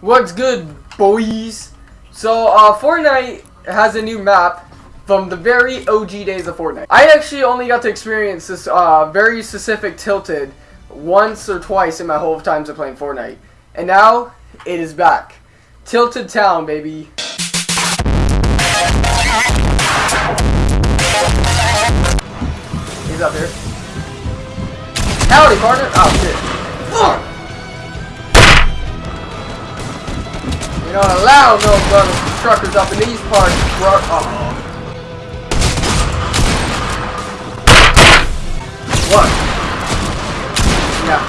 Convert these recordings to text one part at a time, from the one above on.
What's good, boys? So, uh, Fortnite has a new map from the very OG days of Fortnite. I actually only got to experience this uh, very specific Tilted once or twice in my whole times of playing Fortnite. And now, it is back. Tilted Town, baby. He's up here. Howdy, partner! Oh, shit. Fuck! You don't allow no brothers truckers up in these parts, bro. Uh-oh. What? Yeah.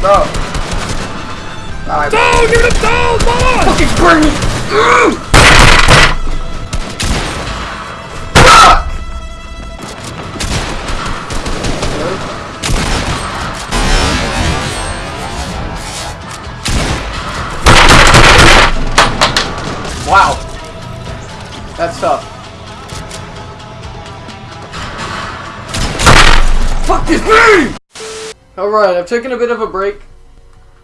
Bro. Alright. Down! Give it a down! Come! Fucking burn me! That's tough. Fuck this me! Alright, I've taken a bit of a break.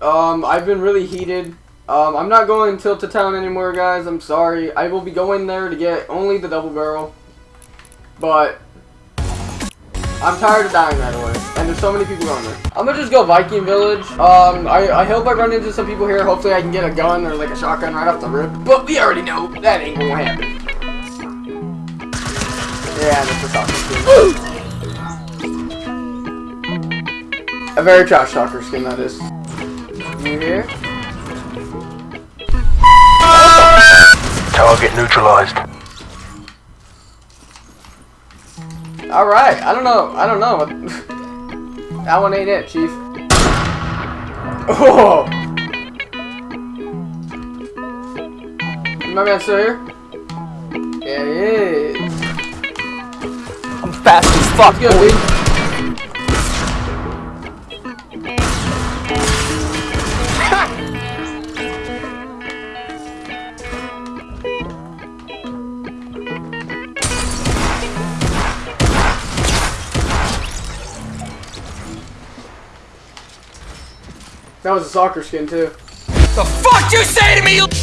Um, I've been really heated. Um, I'm not going Tilted Town anymore, guys. I'm sorry. I will be going there to get only the double barrel. But, I'm tired of dying right way. And there's so many people going there. I'm gonna just go Viking Village. Um, I, I hope I run into some people here. Hopefully I can get a gun or like a shotgun right off the rip. But we already know that ain't gonna happen. Yeah, that's a soccer skin. a very trash soccer skin, that is. You here? Target neutralized. Alright, I don't know. I don't know. that one ain't it, Chief. Oh! My man still here? Yeah, he is. I'm fast as fuck, Good, boy. That was a soccer skin too. The fuck you say to me?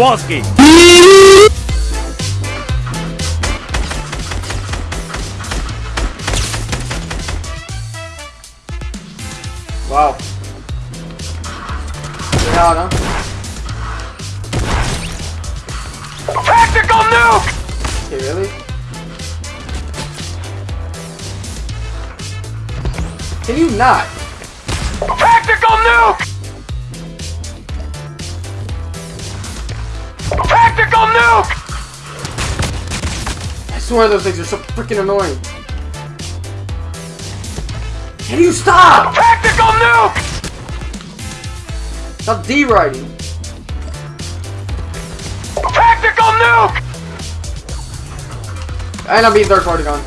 Kowalski. Wow. Pretty hard, huh? Tactical nuke! Okay, really? Can you not? Tactical nuke! Tactical nuke! I swear those things are so freaking annoying. Can you stop? Tactical nuke! Stop D-writing. Tactical nuke! And I'm being third party gone.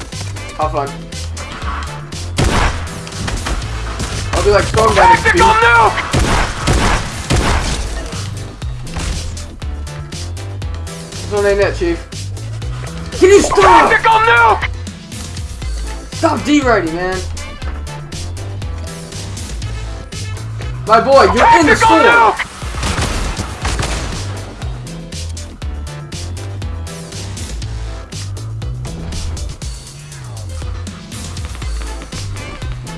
Have fun. I'll be like damage speed. Tactical nuke! This one ain't it, chief. Can you stop? Tactical nuke! Stop D-writing, man. My boy, you're in the Tactical store. nuke!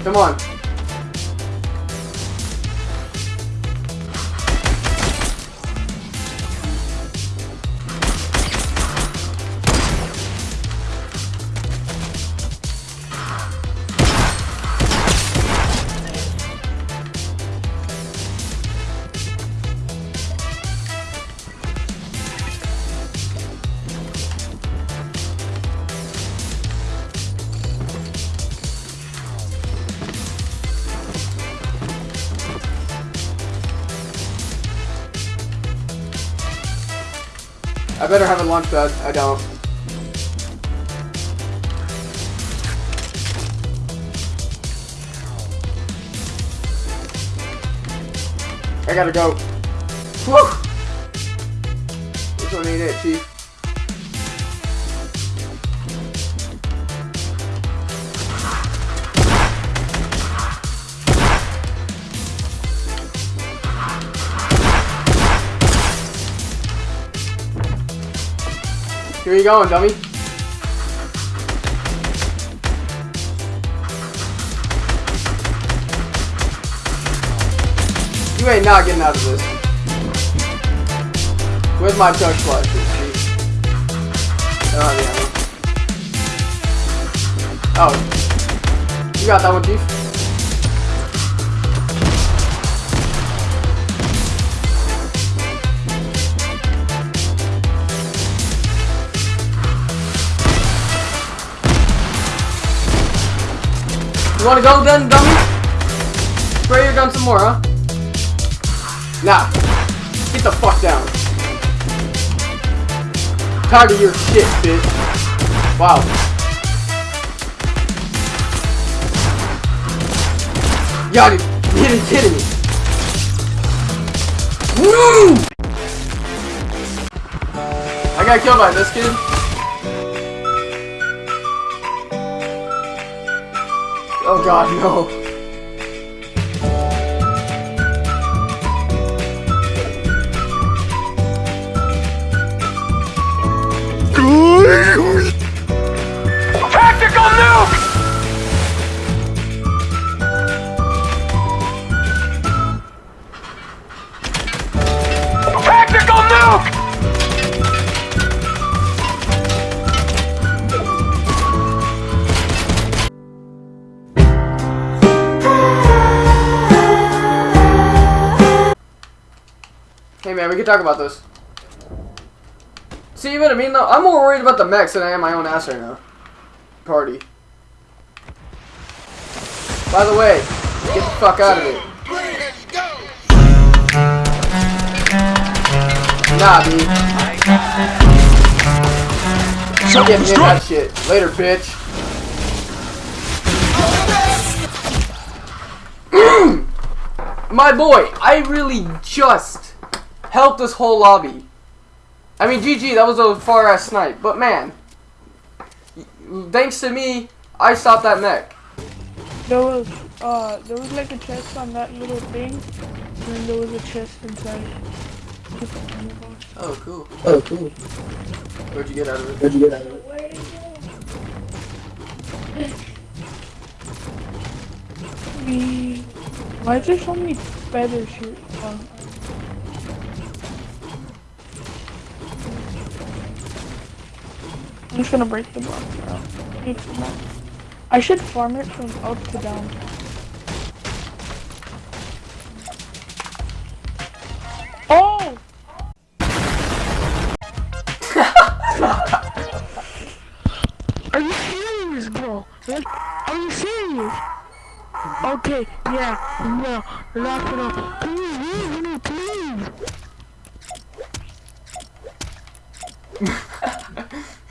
Come on. I better have a launch pad. I don't. I gotta go. Whew! This one ain't it, Chief. Here you going, dummy. You ain't not getting out of this. Where's my chug splash? The ammo. Oh. You got that one, Chief. You wanna go then, dummy? Spray your gun some more, huh? Nah. Get the fuck down. Tired of your shit, bitch. Wow. Y'all, you kidding me. Woo! I got killed by this kid. Oh god, no. Man, we can talk about this. See, what I mean though? I'm more worried about the mechs than I am my own ass right now. Party. By the way, get the fuck out of here. Nah, dude. I'm getting in that shit. Later, bitch. My boy, I really just helped this whole lobby. I mean, GG, that was a far ass snipe, but man, thanks to me, I stopped that mech. There was uh there was like a chest on that little thing, and then there was a chest inside. Oh, cool. Oh, cool. Where'd you get out of it? Where'd you get out of it? We why is there so many feathers here? Uh, I'm just gonna break the block I should farm it from up to down. Oh! Are you serious, bro? Are you serious? Okay, yeah, no, lock it up. Please leave me, please.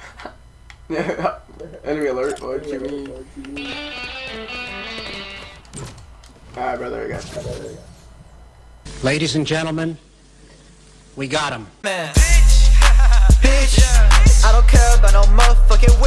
Enemy alert, what you mean? Alright, brother, I got you. Ladies and gentlemen, we got him. Bitch, I don't care about no motherfucking